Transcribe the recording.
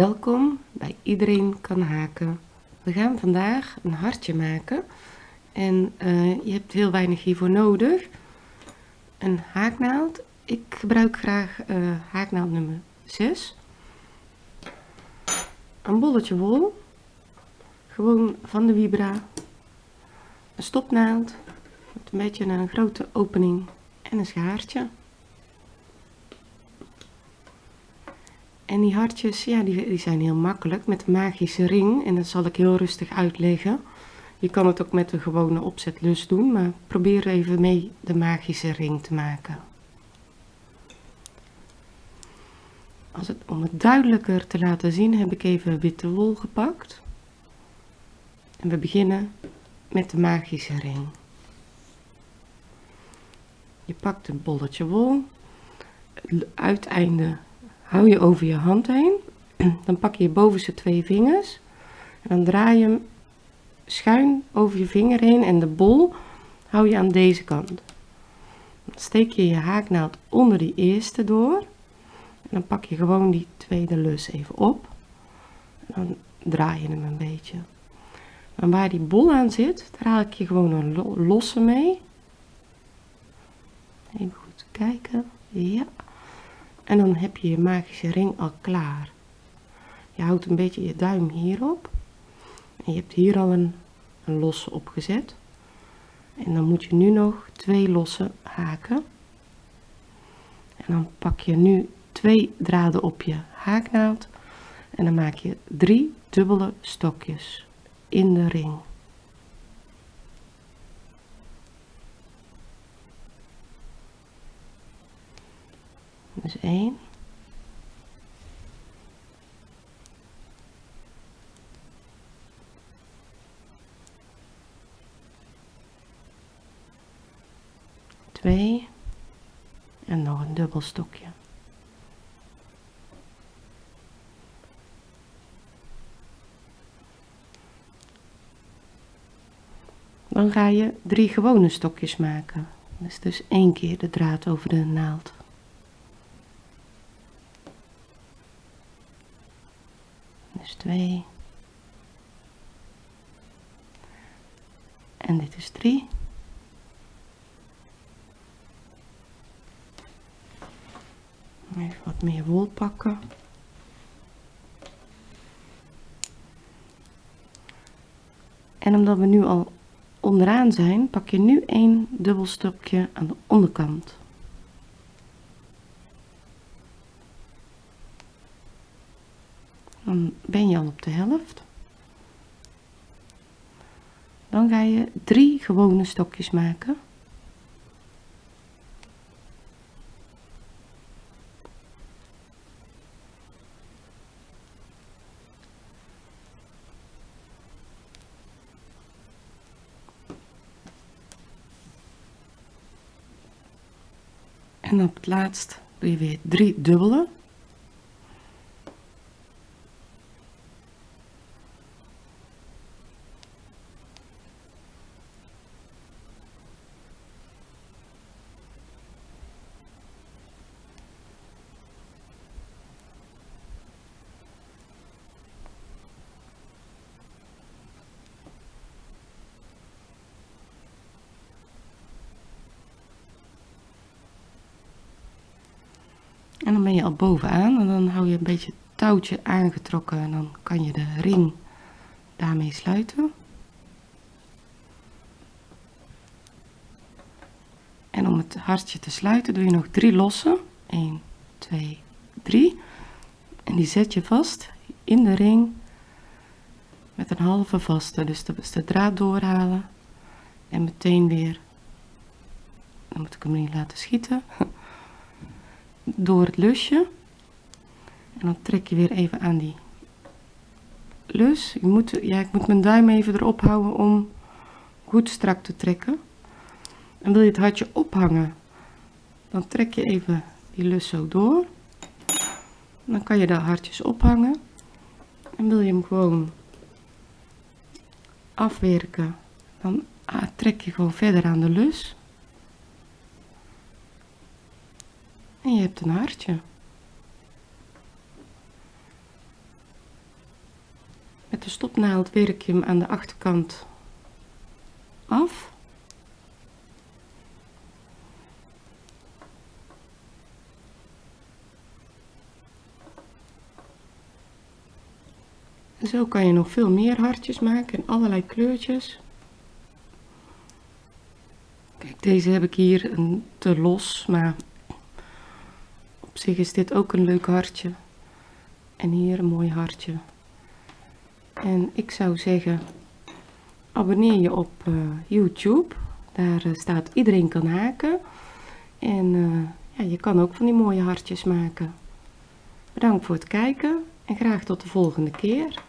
Welkom bij Iedereen kan haken. We gaan vandaag een hartje maken en uh, je hebt heel weinig hiervoor nodig. Een haaknaald. Ik gebruik graag uh, haaknaald nummer 6. Een bolletje wol. Gewoon van de Vibra. Een stopnaald. Met een beetje een grote opening en een schaartje. En die hartjes, ja, die, die zijn heel makkelijk met de magische ring. En dat zal ik heel rustig uitleggen. Je kan het ook met de gewone opzetlus doen, maar probeer even mee de magische ring te maken. Als het, om het duidelijker te laten zien heb ik even witte wol gepakt. En we beginnen met de magische ring. Je pakt een bolletje wol, het uiteinde hou je over je hand heen. Dan pak je je bovenste twee vingers. En dan draai je hem schuin over je vinger heen en de bol hou je aan deze kant. Dan steek je je haaknaald onder die eerste door. En dan pak je gewoon die tweede lus even op. En dan draai je hem een beetje. En waar die bol aan zit, daar haal ik je gewoon een losse mee. Even goed kijken. Ja. En dan heb je je magische ring al klaar. Je houdt een beetje je duim hierop. En je hebt hier al een, een losse opgezet. En dan moet je nu nog twee losse haken. En dan pak je nu twee draden op je haaknaald. En dan maak je drie dubbele stokjes in de ring. Dus 1. Twee en nog een dubbel stokje. Dan ga je drie gewone stokjes maken. Dus dus één keer de draad over de naald. Dus 2. En dit is 3. Even wat meer wol pakken. En omdat we nu al onderaan zijn, pak je nu een dubbel stokje aan de onderkant. Dan ben je al op de helft. Dan ga je drie gewone stokjes maken. En op het laatst doe je weer drie dubbele En dan ben je al bovenaan en dan hou je een beetje het touwtje aangetrokken en dan kan je de ring daarmee sluiten. En om het hartje te sluiten doe je nog drie losse. 1, 2, 3. En die zet je vast in de ring met een halve vaste. Dus de, de draad doorhalen en meteen weer, dan moet ik hem niet laten schieten, door het lusje. En dan trek je weer even aan die lus. Ik moet, ja, ik moet mijn duim even erop houden om goed strak te trekken. En wil je het hartje ophangen, dan trek je even die lus zo door. Dan kan je de hartjes ophangen. En wil je hem gewoon afwerken, dan ah, trek je gewoon verder aan de lus. En je hebt een hartje. Met de stopnaald werk je hem aan de achterkant af. Zo kan je nog veel meer hartjes maken in allerlei kleurtjes. Kijk, deze heb ik hier een te los, maar is dit ook een leuk hartje. En hier een mooi hartje. En ik zou zeggen, abonneer je op uh, YouTube. Daar uh, staat iedereen kan haken. En uh, ja, je kan ook van die mooie hartjes maken. Bedankt voor het kijken en graag tot de volgende keer.